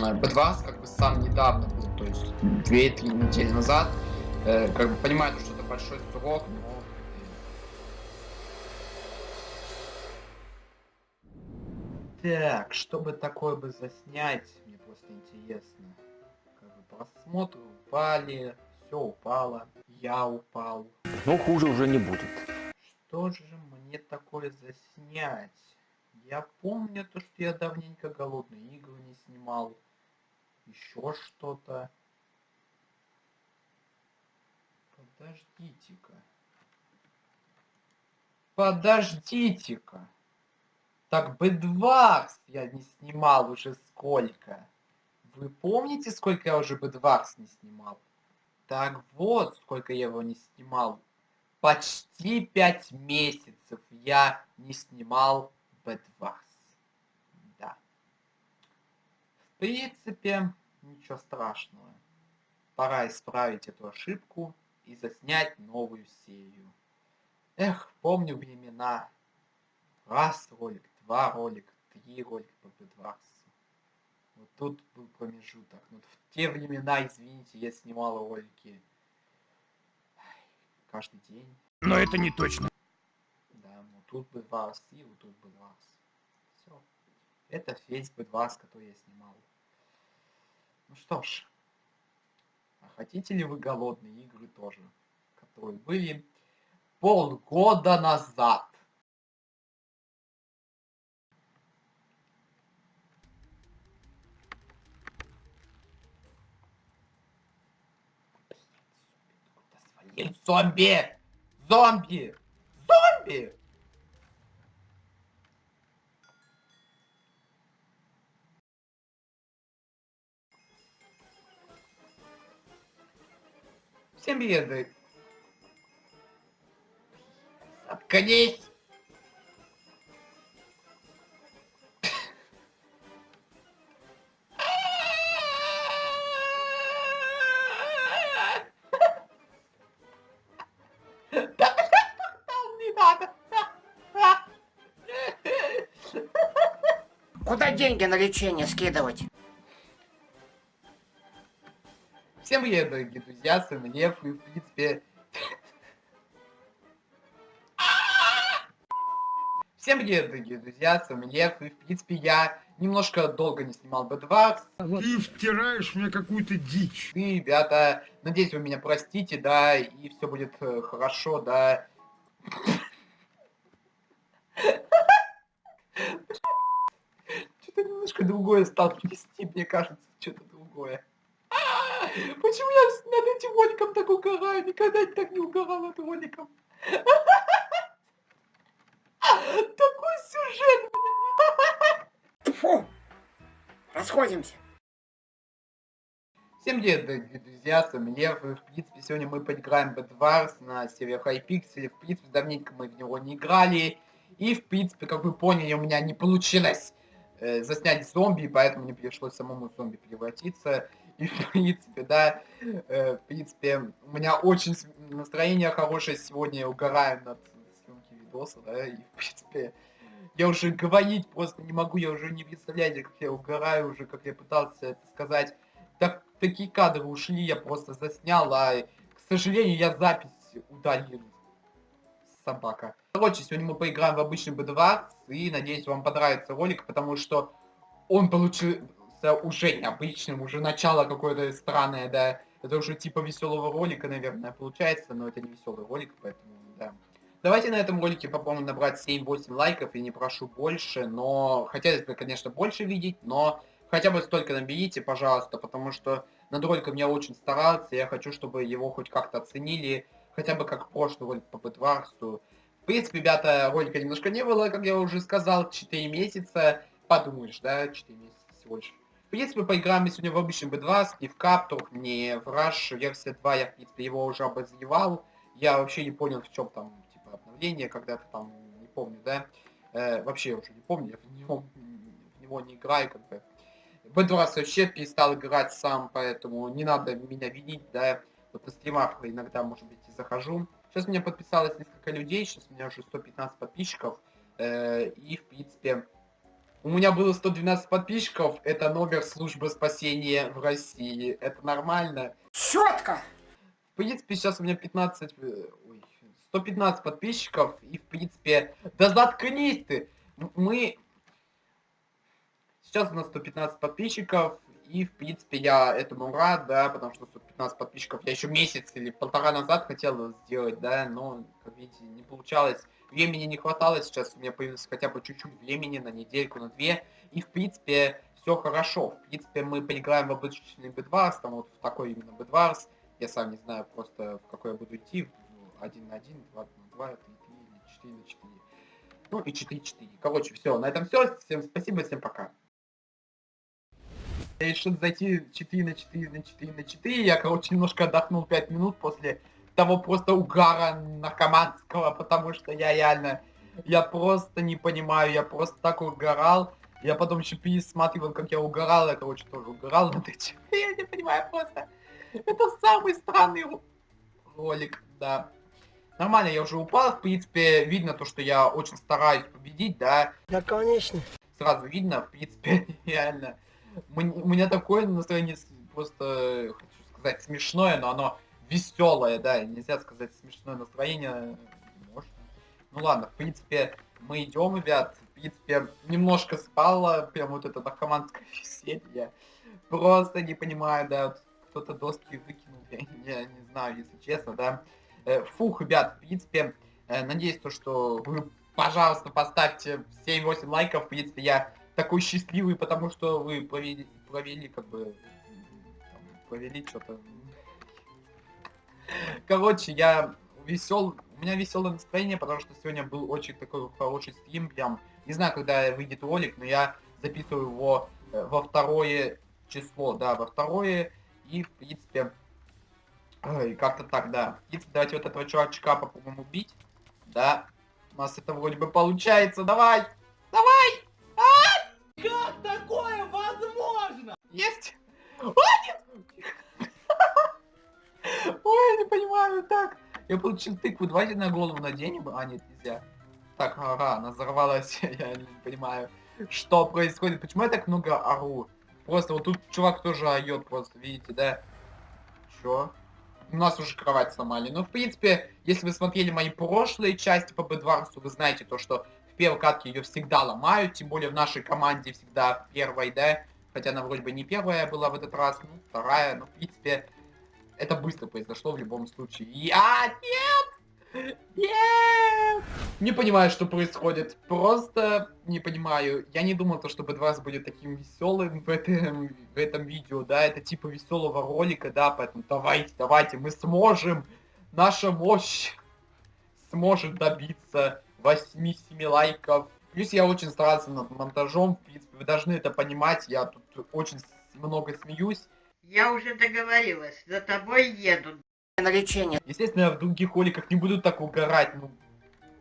B2 как бы сам недавно был, то есть 2-3 недели назад. Э, как бы понимаю, что это большой срок, но... Так, чтобы такое бы заснять, мне просто интересно. Как бы просмотры упали, все упало, я упал. Но хуже уже не будет. Что же мне такое заснять? Я помню то, что я давненько голодные игры не снимал. Еще что-то. Подождите-ка. Подождите-ка. Так Бэдварс я не снимал уже сколько. Вы помните, сколько я уже Бэдварс не снимал? Так вот, сколько я его не снимал. Почти пять месяцев я не снимал Бэдварс. Да. В принципе, ничего страшного. Пора исправить эту ошибку и заснять новую серию. Эх, помню времена. Раз ролик, два ролика, три ролика по Бэдварсу. Вот тут был промежуток. Но в те времена, извините, я снимал ролики каждый день. Но это не точно. Да, вот тут бы вас и вот тут бы вас. Все. Это весь бы который я снимал. Ну что ж. А хотите ли вы голодные игры тоже? Которые были полгода назад. Зомби! Зомби! Зомби! Всем привет! Заткнись! Куда деньги на лечение скидывать? Всем привет, дорогие друзья, с вами Лев, и в принципе... Всем привет, дорогие друзья, с вами Лев, и в принципе я немножко долго не снимал B2. Ты втираешь мне какую-то дичь. И, ребята, надеюсь, вы меня простите, да, и все будет э, хорошо, да. Что-то немножко другое стал вести, мне кажется, что-то другое. Почему я над этим роликом так угораю? Никогда так не угорал над роликом. Такой сюжет, Фу! Расходимся. Всем привет, дорогие друзья, с вами Лев, и в принципе сегодня мы поиграем в Bedwars на сервере Hypixel, в принципе давненько мы в него не играли, и в принципе, как вы поняли, у меня не получилось э, заснять зомби, поэтому мне пришлось самому зомби превратиться, в принципе, да, э, в принципе, у меня очень настроение хорошее сегодня, я угораю над съемки видоса, да, и в принципе, я уже говорить просто не могу, я уже не представляете, как я угораю уже, как я пытался это сказать. Так, такие кадры ушли, я просто заснял, а, к сожалению, я запись удалил. Собака. Короче, сегодня мы поиграем в обычный B2, и надеюсь, вам понравится ролик, потому что он получился уже необычным, уже начало какое-то странное, да. Это уже типа веселого ролика, наверное, получается, но это не веселый ролик, поэтому, да. Давайте на этом ролике попробуем набрать 7-8 лайков, и не прошу больше, но... Хотелось бы, конечно, больше видеть, но хотя бы столько наберите, пожалуйста, потому что над роликом я очень старался, я хочу, чтобы его хоть как-то оценили, хотя бы как прошлый ролик по Бэтварсу. В принципе, ребята, ролика немножко не было, как я уже сказал, 4 месяца, подумаешь, да, 4 месяца всего лишь. В принципе, поиграем сегодня в обычный B2, не в Каптур, не в Rush версия 2, я, в принципе, его уже обозревал. Я вообще не понял, в чем там обновление когда-то там, не помню, да, э, вообще уже не помню, я в него, в него не играю, как бы. В этот раз вообще перестал играть сам, поэтому не надо меня винить, да, вот на стримах иногда, может быть, и захожу. Сейчас меня подписалось несколько людей, сейчас у меня уже 115 подписчиков, э, и, в принципе, У меня было 112 подписчиков, это номер службы спасения в России. Это нормально. Четко! В принципе, сейчас у меня 15... э, Ой, 115 подписчиков, и в принципе... Да заткнись ты! Мы... Сейчас у нас 115 подписчиков, и в принципе я этому рад, да, потому что 115 подписчиков я еще месяц или полтора назад хотел сделать, да, но, как видите, не получалось. Времени не хватало, сейчас у меня появилось хотя бы чуть-чуть времени на недельку, на две, и в принципе все хорошо. В принципе мы поиграем в обычный бедварс, там вот в такой именно бедварс, я сам не знаю просто в какой я буду идти, один на один, два на два, три, три или четыре на четыре. Ну и 4-4. Короче, все, на этом все. Всем спасибо, всем пока. Я решил зайти 4 на 4 на 4 на 4. Я, короче, немножко отдохнул 5 минут после того просто угара наркоманского, потому что я реально, я просто не понимаю, я просто так угорал. Я потом еще пересматривал, как я угорал, я, короче, тоже угорал над этим. Я не понимаю просто. Это самый странный ролик, да. Нормально, я уже упал, в принципе, видно то, что я очень стараюсь победить, да. Да, конечно. Сразу видно, в принципе, реально. У меня такое настроение просто, хочу сказать, смешное, но оно веселое, да, нельзя сказать смешное настроение, можно. Ну ладно, в принципе, мы идем, ребят, в принципе, немножко спало, прям вот это наркоманское веселье. Просто не понимаю, да, кто-то доски выкинул, я, я не знаю, если честно, да. Э, Фух, ребят, в принципе, э, надеюсь, то, что вы, пожалуйста, поставьте 7-8 лайков, в принципе, я такой счастливый, потому что вы провели, провели как бы, там, провели что-то. Короче, я весел, у меня веселое настроение, потому что сегодня был очень такой хороший стрим, прям, не знаю, когда выйдет ролик, но я записываю его э, во второе число, да, во второе, и, в принципе, как-то так, да. В принципе, давайте вот этого чувачка попробуем убить, да, у нас это вроде бы получается, давай, давай, как такое возможно? Есть? А! Ой, я не понимаю, так. Я получил тыкву, давайте на голову наденем. А, нет, нельзя. Так, ага, она взорвалась, я не понимаю. Что происходит? Почему я так много ору? Просто вот тут чувак тоже орет просто, видите, да? Чё? У нас уже кровать сломали. Ну, в принципе, если вы смотрели мои прошлые части по Бедварсу, вы знаете то, что в первой катке ее всегда ломают, тем более в нашей команде всегда первой, да? Хотя она вроде бы не первая была в этот раз, ну, вторая, но в принципе, это быстро произошло в любом случае. И... А, нет! Нет! Не понимаю, что происходит. Просто не понимаю. Я не думал, то, что Бедварс будет таким веселым в этом, в этом видео, да, это типа веселого ролика, да, поэтому давайте, давайте, мы сможем. Наша мощь сможет добиться 8-7 лайков. Плюс я очень старался над монтажом, в принципе, вы должны это понимать, я тут очень много смеюсь. Я уже договорилась, за тобой едут. На лечение. Естественно, я в других роликах не буду так угорать, ну...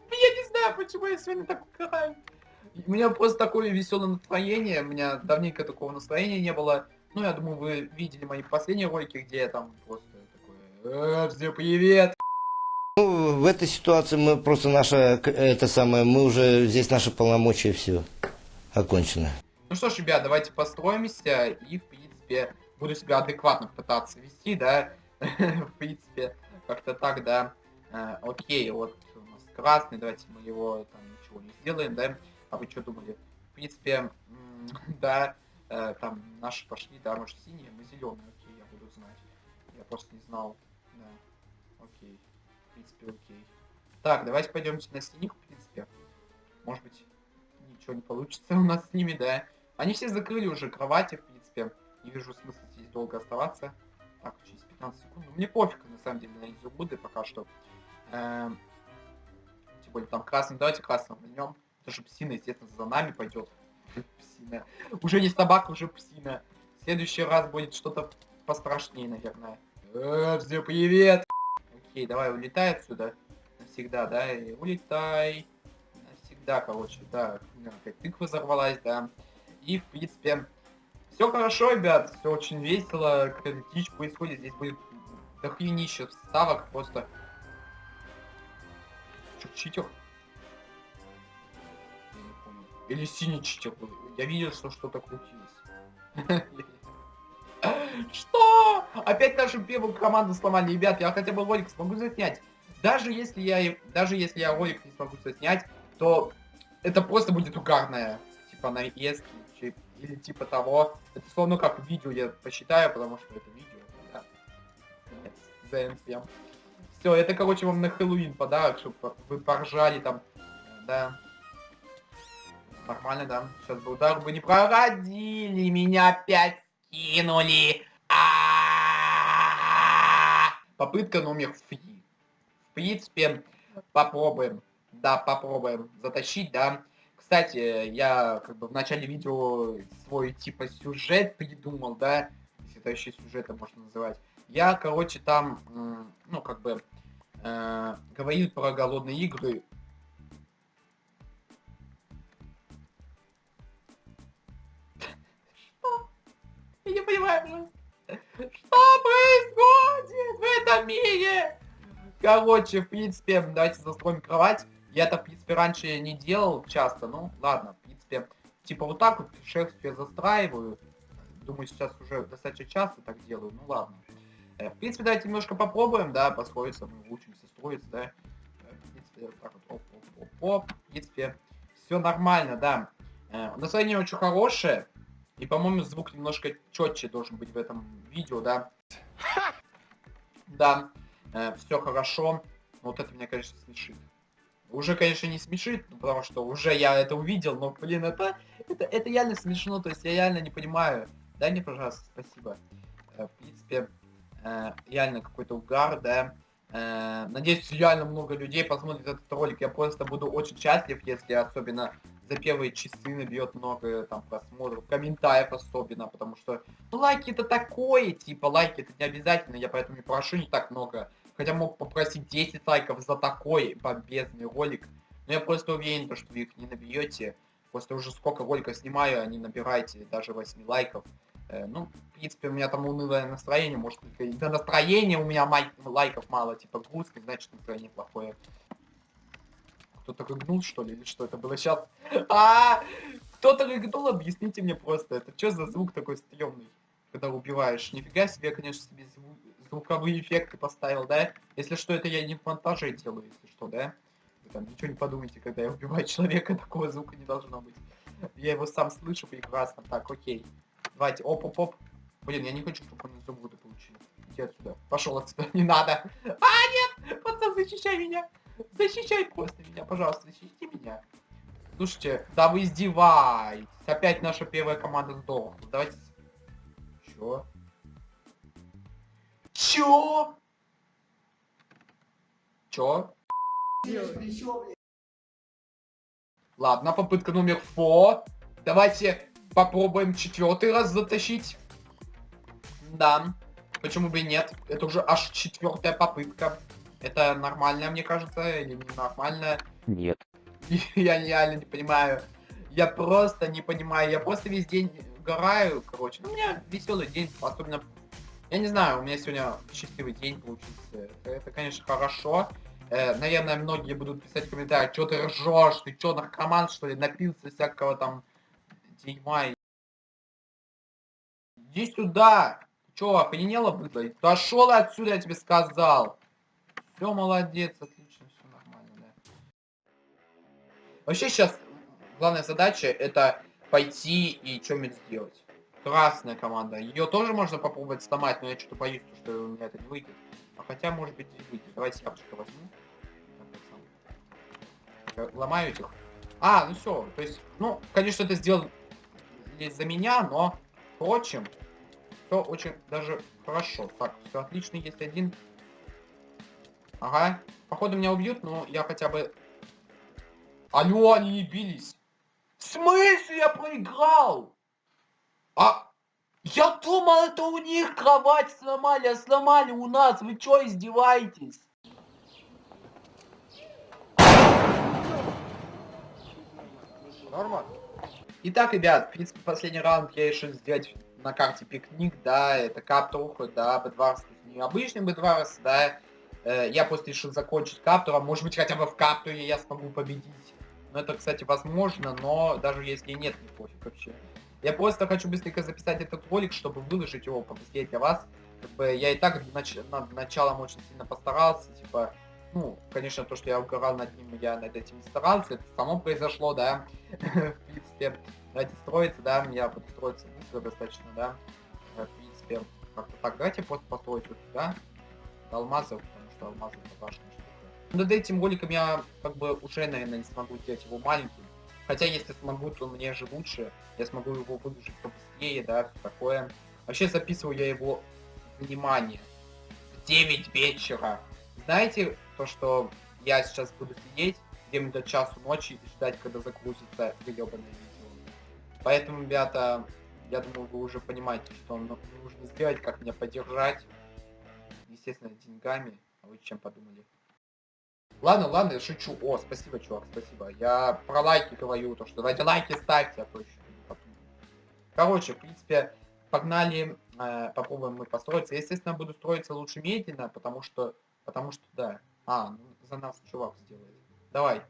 Я не знаю, почему я сегодня так угораю. У меня просто такое веселое настроение, у меня давненько такого настроения не было. Ну, я думаю, вы видели мои последние ролики, где я там просто такой... «Э, всем привет! Ну, в этой ситуации мы просто наша, это самое, мы уже, здесь наши полномочия все окончено. Ну что ж, ребят, давайте построимся и, в принципе, буду себя адекватно пытаться вести, да. В принципе, как-то так, да. Э, Окей, вот у нас красный, давайте мы его там ничего не сделаем, да. А вы что думали? В принципе, да, э, там наши пошли, да, может синие, мы зеленые, окей, я буду знать. Я просто не знал, да. Окей, в принципе, окей. Так, давайте пойдемте на синих, в принципе. Может быть, ничего не получится у нас с ними, да. Они все закрыли уже кровати, в принципе. Не вижу смысла здесь долго оставаться. Так, через 15 секунд. Ну, Мне пофиг, на самом деле, на изумруды пока что. Эм, Тем более там красный. Давайте красным возьмем. Даже псина, естественно, за нами пойдет. Псина. Уже не собака, уже псина. В следующий раз будет что-то пострашнее, наверное. Э, всем привет! Окей, давай улетай отсюда. Навсегда, да, улетай. Навсегда, короче, да. Опять тыква взорвалась, да. И, в принципе, все хорошо, ребят, все очень весело, дичь происходит, здесь будет дохренище вставок, просто... Читер? Или синий читер был. Я видел, что что-то крутилось. Что? Опять нашу первую команду сломали. Ребят, я хотя бы ролик смогу заснять. Даже если я, даже если я ролик не смогу заснять, то это просто будет угарное. Типа нарезки или типа того. Это словно как видео я посчитаю, потому что это видео. Да. Нет, Все, это, короче, вам на Хэллоуин подарок, чтобы вы поржали там. Да. Нормально, да. Сейчас бы удар бы не прородили, меня опять кинули. Попытка номер три. В принципе, попробуем. Да, попробуем затащить, да. Кстати, я как бы в начале видео свой типа сюжет придумал, да. Если это еще сюжетом можно называть. Я, короче, там, ну, как бы, э, говорил про голодные игры Я не понимаю, что происходит в этом мире? Короче, в принципе, давайте застроим кровать. Я это, в принципе, раньше не делал часто, ну, ладно, в принципе, типа вот так вот шерстью застраиваю. Думаю, сейчас уже достаточно часто так делаю, ну ладно. Э, в принципе, давайте немножко попробуем, да, построиться, мы учимся строиться, да. Э, в принципе, вот так вот, оп, оп, оп, оп. В принципе, все нормально, да. Э, настроение очень хорошее. И, по-моему, звук немножко четче должен быть в этом видео, да? Да, все хорошо. Вот это меня, конечно, смешит. Уже, конечно, не смешит, ну, потому что уже я это увидел, но, блин, это, это, это реально смешно, то есть я реально не понимаю. Дай мне, пожалуйста, спасибо. Э, в принципе, э, реально какой-то угар, да. Э, надеюсь, реально много людей посмотрит этот ролик. Я просто буду очень счастлив, если особенно за первые часы набьет много там просмотров, комментариев особенно, потому что, ну, лайки это такое, типа, лайки это не обязательно, я поэтому и прошу не так много. Хотя мог попросить 10 лайков за такой бомбезный ролик, но я просто уверен, что вы их не набьете. После уже сколько роликов снимаю, они набираете даже 8 лайков. Э, ну, в принципе, у меня там унылое настроение, может, только из-за настроения у меня лайков мало, типа грустный, значит настроение плохое. Кто-то рыгнул, что ли, или что это было сейчас? А, кто-то рыгнул, объясните мне просто, это что за звук такой стрёмный, когда убиваешь? Нифига себе, конечно, себе зву звуковые эффекты поставил, да? Если что, это я не в монтаже делаю, если что, да? Вы там ничего не подумайте, когда я убиваю человека, такого звука не должно быть. Я его сам слышу прекрасно. Так, окей. Давайте, оп-оп-оп. Блин, я не хочу, чтобы он изумруды получил. Иди отсюда. Пошел отсюда, не надо. А, нет! Пацан, защищай меня. Защищай просто меня, пожалуйста, защити меня. Слушайте, да вы издеваетесь. Опять наша первая команда сдохла. Давайте... Чё? Чё? Чё? Ладно, попытка номер фо. Давайте попробуем четвертый раз затащить. Да. Почему бы и нет? Это уже аж четвертая попытка. Это нормально, мне кажется, или не нормально? Нет. Я реально не понимаю. Я просто не понимаю. Я просто весь день гораю, короче. Ну, у меня веселый день, особенно... Я не знаю, у меня сегодня счастливый день получился. Это, конечно, хорошо. Э, наверное, многие будут писать в комментариях, что ты ржешь, ты что, наркоман, что ли, напился всякого там дерьма. Иди сюда! Чё, охренела быдло? Пошел отсюда, я тебе сказал! Все, молодец, отлично, все нормально, да. Вообще сейчас главная задача это пойти и что-нибудь сделать. Красная команда. Ее тоже можно попробовать сломать, но я что-то боюсь, что у меня это не выйдет. А хотя, может быть, и выйдет. Давайте яблочко возьму. Ломаю этих. А, ну все. То есть, ну, конечно, это сделал за меня, но, впрочем, все очень даже хорошо. Так, все отлично. Есть один Ага. Походу меня убьют, но я хотя бы... Алло, они не бились. В смысле я проиграл? А... Я думал, это у них кровать сломали, а сломали у нас. Вы что, издеваетесь? Нормально. Итак, ребят, в принципе, последний раунд я решил сделать на карте пикник, да, это каптуха, да, бедварс, необычный бедварс, да, Э, я просто решил закончить каптуром. Может быть, хотя бы в каптуре я смогу победить. Ну, это, кстати, возможно, но даже если нет, не пофиг вообще. Я просто хочу быстренько записать этот ролик, чтобы выложить его побыстрее для вас. Как бы я и так нач... над началом очень сильно постарался, типа, ну, конечно, то, что я угорал над ним, я над этим не старался, это само произошло, да, в принципе, ради строиться, да, я буду строиться быстро достаточно, да, в принципе, как-то так, давайте просто построить вот сюда, алмазов, потому что алмазы это важная штука. Над этим роликом я, как бы, уже, наверное, не смогу сделать его маленьким, хотя, если смогу, то мне же лучше, я смогу его выложить побыстрее, да, такое. Вообще, записываю я его, внимание, в 9 вечера, знаете, то, что я сейчас буду сидеть где-нибудь до часу ночи и ждать, когда загрузится гребаное видео. Поэтому, ребята, я думаю, вы уже понимаете, что нужно сделать, как меня поддержать. Естественно, деньгами. А вы чем подумали? Ладно, ладно, я шучу. О, спасибо, чувак, спасибо. Я про лайки говорю, то что ради лайки ставьте, а то еще. Короче, в принципе, погнали, э, попробуем мы построиться. Естественно, буду строиться лучше медленно, потому что Потому что, да. А, ну, за нас чувак сделает. Давай.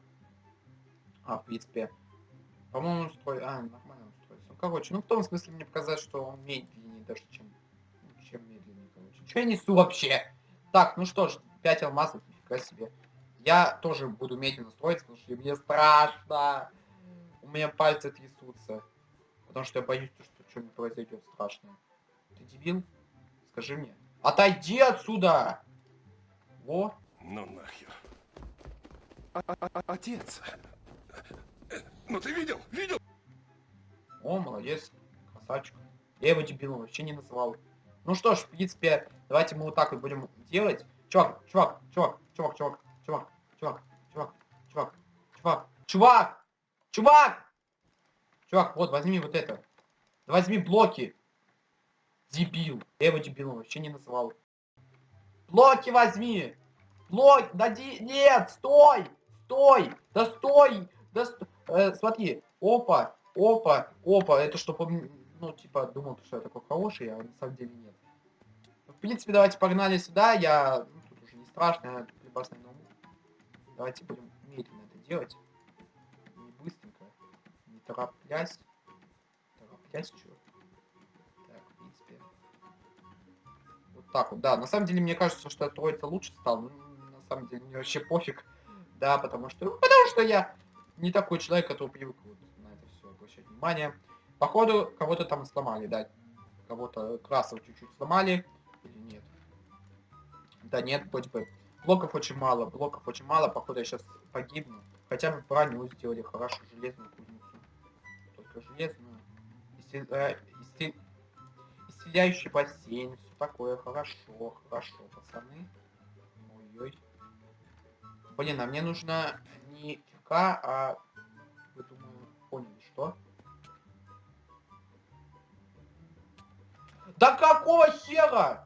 А, в принципе. По-моему, он строит... А, нормально он строится. Ну, короче, ну, в том смысле мне показать, что он медленнее даже, чем... Чем медленнее, короче. Что я несу вообще? Так, ну что ж, 5 алмазов, нифига себе. Я тоже буду медленно строиться, потому что мне страшно. У меня пальцы трясутся. Потому что я боюсь, что что-нибудь произойдет страшное. Ты дебил? Скажи мне. Отойди отсюда! О! Ну нахер. А -а -а Отец. Ну ты видел? Видел? О, молодец. Красавчик. Я его дебилом вообще не называл. Ну что ж, в принципе, давайте мы вот так вот будем делать. Чувак, чувак, чувак, чувак, чувак, чувак, чувак, чувак, чувак, чувак, чувак, чувак! Чувак, вот, возьми вот это. Возьми блоки. Дебил. Я его дебилом вообще не называл. Блоки возьми! Блок, дади, нет, стой, стой, да стой, да стой. Э, смотри, опа, опа, опа, это чтобы, ну, типа, думал, что я такой хороший, а на самом деле нет. В принципе, давайте погнали сюда, я, ну, тут уже не страшно, я уму. Давайте будем медленно это делать, не быстренько, не тороплясь, тороплясь, что так вот, да. На самом деле, мне кажется, что троица лучше стал. Ну, на самом деле, мне вообще пофиг. Да, потому что... Потому что я не такой человек, который привык вот на это все обращать внимание. Походу, кого-то там сломали, да. Кого-то красов чуть-чуть сломали. Или нет? Да нет, вроде бы. Блоков очень мало, блоков очень мало. Походу, я сейчас погибну. Хотя бы броню сделали хорошо, железную кузницу. Только железную. Исцел... Э, исцел... Исцеляющий бассейн, такое, хорошо, хорошо, пацаны. Ой-ой. Блин, а мне нужно не ФК, а... Вы, думаю, поняли, что? Да какого хера?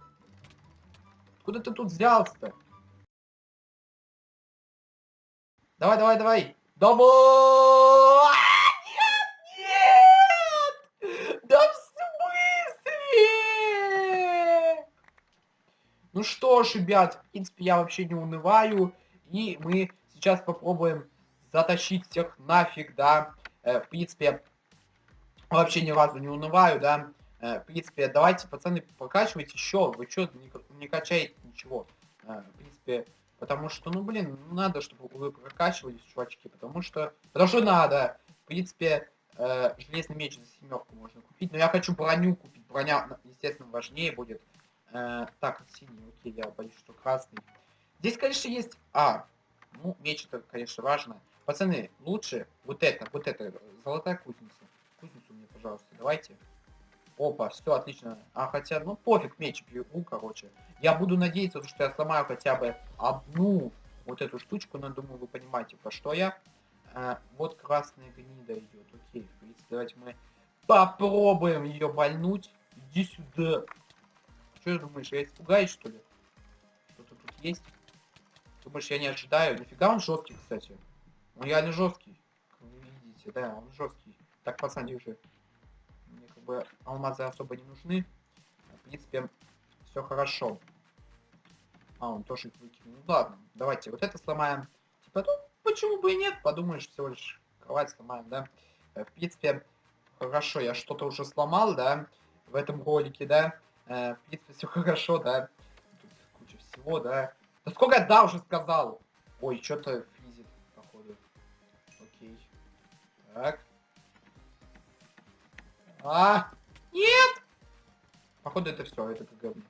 Куда ты тут взялся-то? Давай, давай, давай. Давай! Ну что ж, ребят, в принципе, я вообще не унываю. И мы сейчас попробуем затащить всех нафиг, да. Э, в принципе, вообще ни разу не унываю, да. Э, в принципе, давайте, пацаны, прокачивайте еще. Вы что, не, не качаете ничего. Э, в принципе, потому что, ну, блин, надо, чтобы вы прокачивались, чувачки. Потому что, потому что надо. В принципе, э, железный меч за семерку можно купить. Но я хочу броню купить. Броня, естественно, важнее будет. Э, так, синий, окей, я боюсь, что красный. Здесь, конечно, есть... А, ну, меч это, конечно, важно. Пацаны, лучше вот это, вот это, золотая кузница. Кузницу мне, пожалуйста, давайте. Опа, все отлично. А хотя, ну пофиг, меч беру, короче. Я буду надеяться, что я сломаю хотя бы одну вот эту штучку, но думаю, вы понимаете, про что я. А, вот красная гнида идет. Окей, в принципе, давайте мы попробуем ее больнуть. Иди сюда. Что думаешь, я испугаюсь, что ли? Что-то тут есть? Думаешь, я не ожидаю? Нифига он жесткий, кстати. Он реально жесткий. Как вы видите, да, он жесткий. Так, пацаны, уже. Бы алмазы особо не нужны. В принципе, все хорошо. А, он тоже их выкинул. Ну ладно, давайте вот это сломаем. Типа, ну, почему бы и нет? Подумаешь, всего лишь кровать сломаем, да. Э, В принципе, хорошо, я что-то уже сломал, да, в этом ролике, да. Э, В принципе, все хорошо, да. Тут куча всего, да. Да сколько я да уже сказал? Ой, что-то физит, походу. Окей. Так. А, нет! Походу это все, это как говно.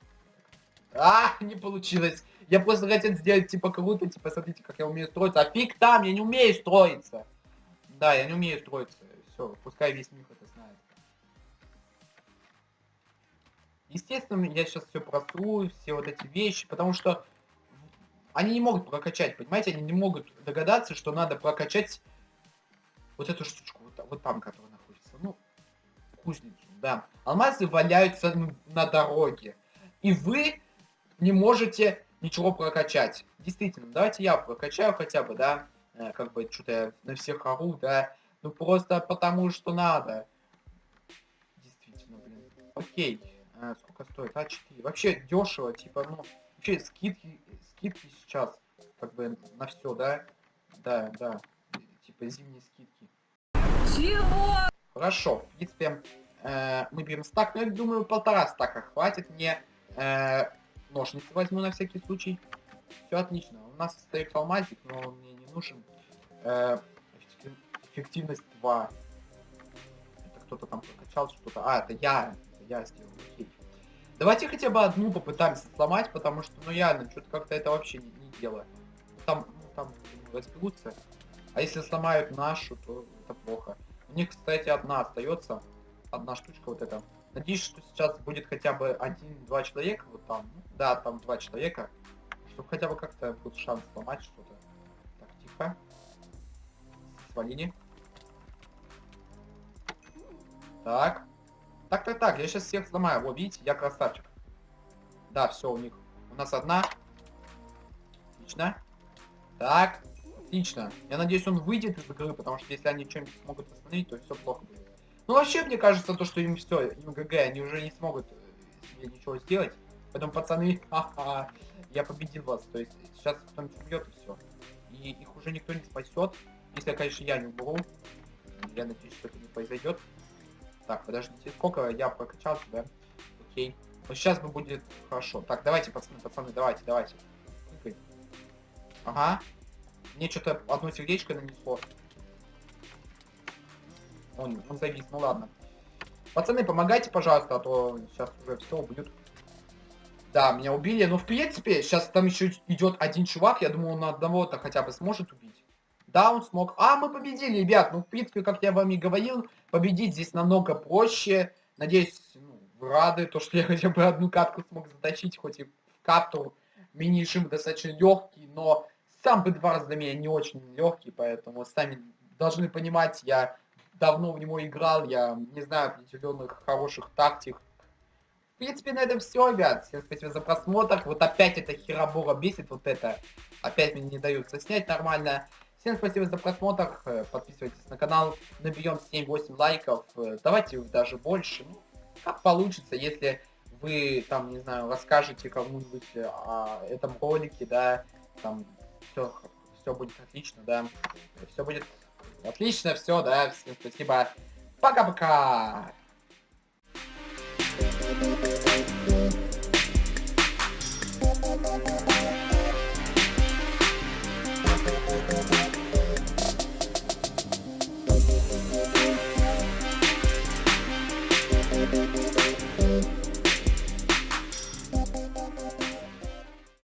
А, не получилось. Я просто хотел сделать типа круто, типа смотрите, как я умею строиться. А фиг там, я не умею строиться. Да, я не умею строиться. Все, пускай весь мир это знает. Естественно, я сейчас все просру, все вот эти вещи, потому что они не могут прокачать, понимаете? Они не могут догадаться, что надо прокачать вот эту штучку, вот, вот там, которая кузницу, да. Алмазы валяются на дороге. И вы не можете ничего прокачать. Действительно, давайте я прокачаю хотя бы, да. Э, Как бы что-то на всех ору, да. Ну просто потому что надо. Действительно, блин. Окей. А, сколько стоит? А4. Вообще дешево, типа, ну, вообще скидки, скидки сейчас, как бы, на все, да? Да, да. Типа зимние скидки. Хорошо, в принципе, э, мы берем стак, но я думаю, полтора стака хватит мне. Э, ножницы возьму на всякий случай. Все отлично. У нас стоит алмазик, но он мне не нужен. Э, эффектив- эффективность 2. Это кто-то там прокачал что-то. А, это я. Это я сделал. Окей. Давайте хотя бы одну попытаемся сломать, потому что, ну реально, что-то как-то это вообще не, не дело. Там, ну, там разберутся. А если сломают нашу, то это плохо. Них, кстати, одна остается. Одна штучка вот эта. Надеюсь, что сейчас будет хотя бы один-два человека вот там. Ну, Да, там два человека. Чтобы хотя бы как-то будет шанс сломать что-то. Так, тихо. Свалили. Так. Так, так, так, я сейчас всех сломаю. Вот, видите, я красавчик. Да, все, у них. У нас одна. Отлично. Так, отлично. Я надеюсь, он выйдет из игры, потому что если они что-нибудь смогут остановить, то все плохо будет. Ну, вообще, мне кажется, то, что им все, им ГГ, они уже не смогут э, себе ничего сделать. Поэтому, пацаны, ха-ха, я победил вас. То есть, сейчас кто-нибудь убьет и все. И их уже никто не спасет. Если, конечно, я не уберу. Я надеюсь, что это не произойдет. Так, подождите, сколько я прокачался, да? Окей. Вот сейчас бы будет хорошо. Так, давайте, пацаны, пацаны, давайте, давайте. Ага. Мне что-то одно сердечко нанесло. Он, он завис, ну ладно. Пацаны, помогайте, пожалуйста, а то сейчас уже все убьют. Да, меня убили. Но в принципе, сейчас там еще идет один чувак. Я думаю, он одного-то хотя бы сможет убить. Да, он смог. А, мы победили, ребят. Ну, в принципе, как я вам и говорил, победить здесь намного проще. Надеюсь, ну, рады, то, что я хотя бы одну катку смог затащить, хоть и карту. Мини-режим достаточно легкий, но сам Бедварс для меня не очень легкий, поэтому сами должны понимать, я давно в него играл, я не знаю определенных хороших тактик. В принципе, на этом все, ребят. Всем спасибо за просмотр. Вот опять эта херобора бесит, вот это. Опять мне не дают снять нормально. Всем спасибо за просмотр. Э, Подписывайтесь на канал. Наберем 7-8 лайков. Э, Давайте даже больше. Ну, как получится, если вы там, не знаю, расскажете кому-нибудь э, о этом ролике, да, там все, все будет отлично, да. Все будет отлично, все, да. Всем спасибо. Пока-пока.